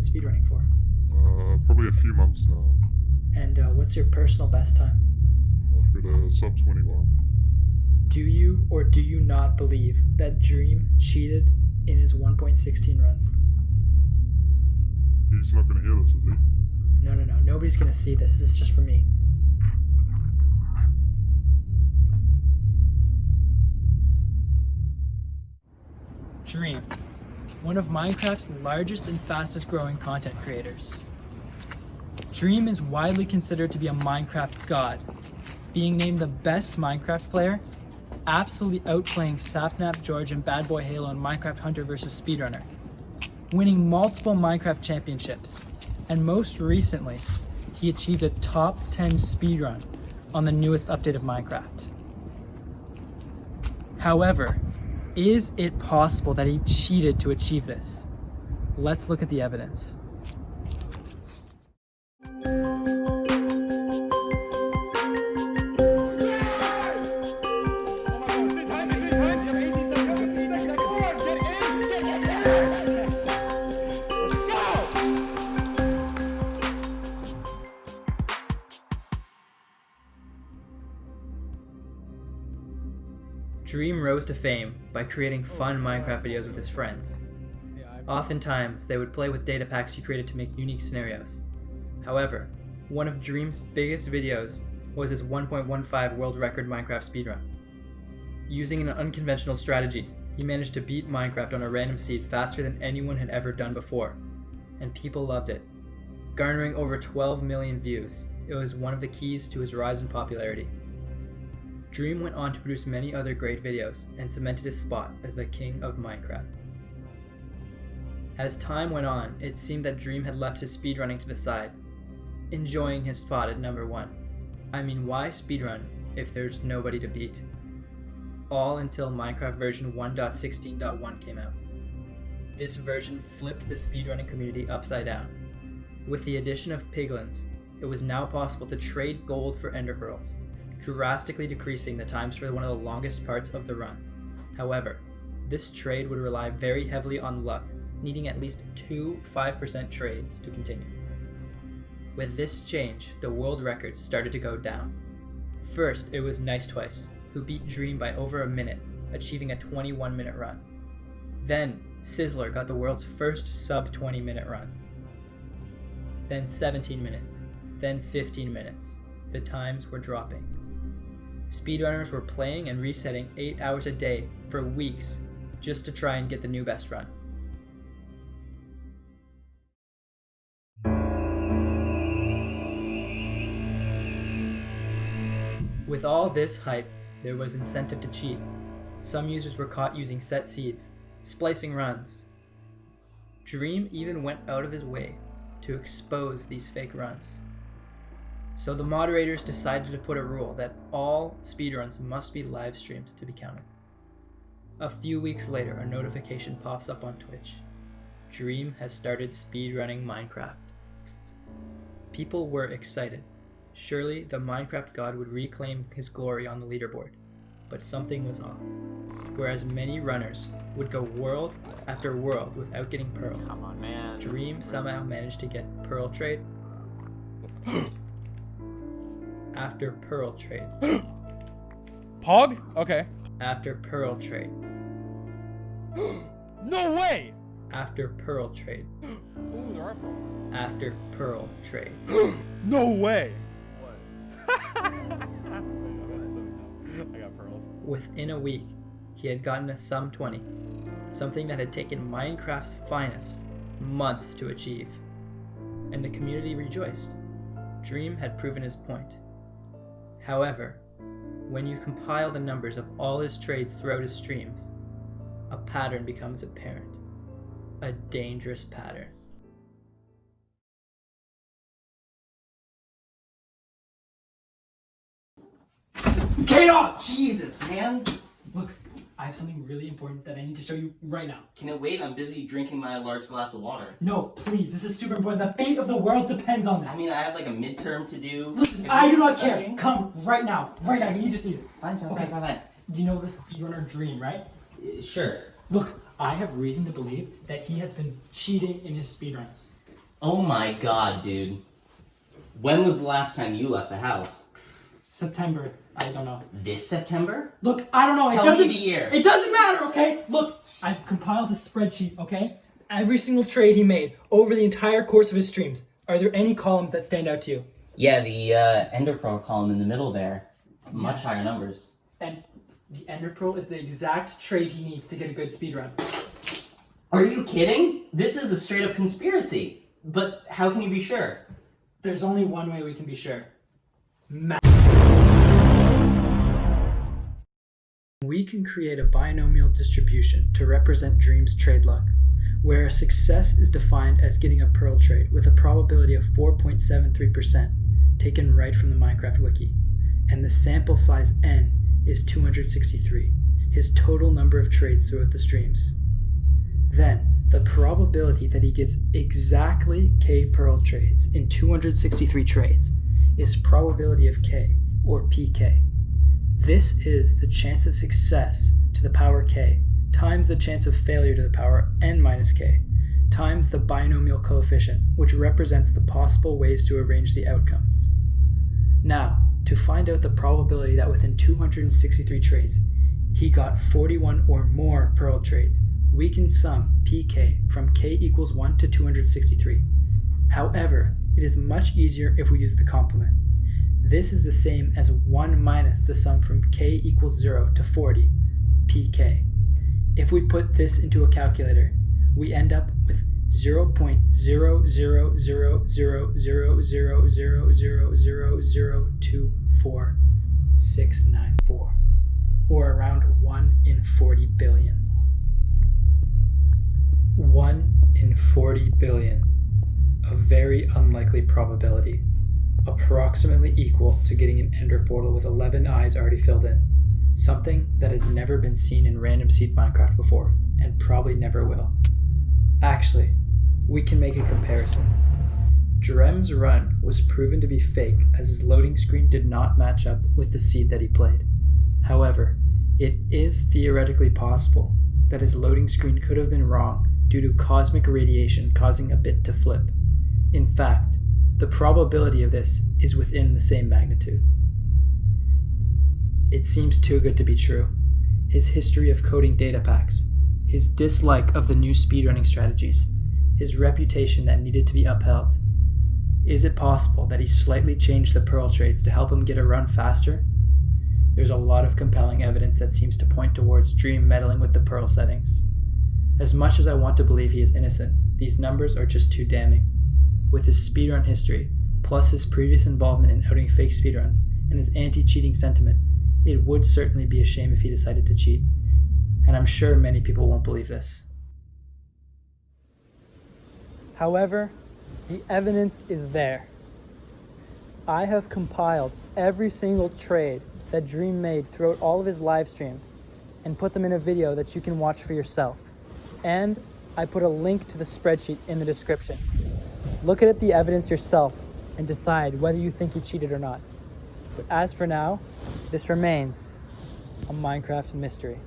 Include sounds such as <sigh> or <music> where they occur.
been speedrunning for? Uh, probably a few months now. And uh, what's your personal best time? I've got a sub 21. Do you or do you not believe that Dream cheated in his 1.16 runs? He's not going to hear this, is he? No, no, no. Nobody's gonna see this. This is just for me. Dream, one of Minecraft's largest and fastest growing content creators. Dream is widely considered to be a Minecraft god, being named the best Minecraft player, absolutely outplaying Sapnap George and Bad Boy Halo in Minecraft Hunter vs. Speedrunner, winning multiple Minecraft championships, and most recently, he achieved a top 10 speedrun on the newest update of Minecraft. However, is it possible that he cheated to achieve this? Let's look at the evidence. Dream rose to fame by creating oh, fun Minecraft videos with his friends. Oftentimes, they would play with data packs he created to make unique scenarios. However, one of Dream's biggest videos was his 1.15 world record Minecraft speedrun. Using an unconventional strategy, he managed to beat Minecraft on a random seed faster than anyone had ever done before, and people loved it. Garnering over 12 million views, it was one of the keys to his rise in popularity. Dream went on to produce many other great videos and cemented his spot as the king of Minecraft. As time went on, it seemed that Dream had left his speedrunning to the side, enjoying his spot at number one. I mean, why speedrun if there's nobody to beat? All until Minecraft version 1.16.1 came out. This version flipped the speedrunning community upside down. With the addition of piglins, it was now possible to trade gold for ender pearls, drastically decreasing the times for one of the longest parts of the run. However, this trade would rely very heavily on luck, needing at least two 5% trades to continue. With this change, the world records started to go down. First, it was Nice Twice, who beat Dream by over a minute, achieving a 21 minute run. Then, Sizzler got the world's first sub 20 minute run. Then 17 minutes, then 15 minutes. The times were dropping. Speedrunners were playing and resetting 8 hours a day for weeks just to try and get the new best run. With all this hype, there was incentive to cheat. Some users were caught using set seeds, splicing runs. Dream even went out of his way to expose these fake runs. So the moderators decided to put a rule that all speedruns must be live streamed to be counted. A few weeks later, a notification pops up on Twitch. Dream has started speedrunning Minecraft. People were excited. Surely the Minecraft god would reclaim his glory on the leaderboard. But something was off. Whereas many runners would go world after world without getting pearls. Come on, man. Dream somehow managed to get Pearl Trade <gasps> <gasps> <gasps> after Pearl Trade <gasps> Pog? Okay. after Pearl Trade <gasps> No way! after Pearl Trade <gasps> Ooh, there are pearls. after Pearl Trade. No way! What? <laughs> That's so dumb. I got pearls. Within a week, he had gotten a sub 20, something that had taken Minecraft's finest months to achieve. And the community rejoiced. Dream had proven his point. However, when you compile the numbers of all his trades throughout his streams, a pattern becomes apparent. A dangerous pattern. Get off! Jesus, man! Look, I have something really important that I need to show you right now. Can it wait? I'm busy drinking my large glass of water. No, please, this is super important. The fate of the world depends on this. I mean, I have like a midterm to do. Listen, If I do not care. Come right now. Right now, you need to see this. Fine, fine, Okay. fine, fine, You know this speedrunner Dream, right? Uh, Sure. Look, I have reason to believe that he has been cheating in his speedruns. Oh my god, dude. When was the last time you left the house? September. I don't know. This September? Look, I don't know. Tell it doesn't. me the year. It doesn't matter, okay? Look, I've compiled a spreadsheet, okay? Every single trade he made over the entire course of his streams. Are there any columns that stand out to you? Yeah, the uh, Ender Pearl column in the middle there. Much higher numbers. And the Ender Pearl is the exact trade he needs to get a good speed run. Are you kidding? This is a straight up conspiracy. But how can you be sure? There's only one way we can be sure. Ma- We can create a binomial distribution to represent Dream's trade luck, where a success is defined as getting a Pearl trade with a probability of 4.73%, taken right from the Minecraft wiki, and the sample size n is 263, his total number of trades throughout the streams. Then, the probability that he gets exactly k Pearl trades in 263 trades is probability of k, or pk. This is the chance of success to the power k times the chance of failure to the power n minus k times the binomial coefficient, which represents the possible ways to arrange the outcomes. Now, to find out the probability that within 263 trades, he got 41 or more Pearl trades, we can sum pk from k equals 1 to 263. However, it is much easier if we use the complement. This is the same as 1 minus the sum from k equals 0 to 40, pk. If we put this into a calculator, we end up with 0.000000000024694, or around 1 in 40 billion. 1 in 40 billion, a very unlikely probability, approximately equal to getting an ender portal with 11 eyes already filled in, something that has never been seen in random seed Minecraft before, and probably never will. Actually, we can make a comparison. Drem's run was proven to be fake as his loading screen did not match up with the seed that he played. However, it is theoretically possible that his loading screen could have been wrong due to cosmic radiation causing a bit to flip. In fact, the probability of this is within the same magnitude. It seems too good to be true. His history of coding data packs, his dislike of the new speedrunning strategies, his reputation that needed to be upheld. Is it possible that he slightly changed the Pearl trades to help him get a run faster? There's a lot of compelling evidence that seems to point towards Dream meddling with the Pearl settings. As much as I want to believe he is innocent, these numbers are just too damning. With his speedrun history, plus his previous involvement in outing fake speedruns, and his anti cheating sentiment, it would certainly be a shame if he decided to cheat. And I'm sure many people won't believe this. However, the evidence is there. I have compiled every single trade that Dream made throughout all of his live streams and put them in a video that you can watch for yourself. And I put a link to the spreadsheet in the description. Look at the evidence yourself and decide whether you think he cheated or not. But as for now, this remains a Minecraft mystery.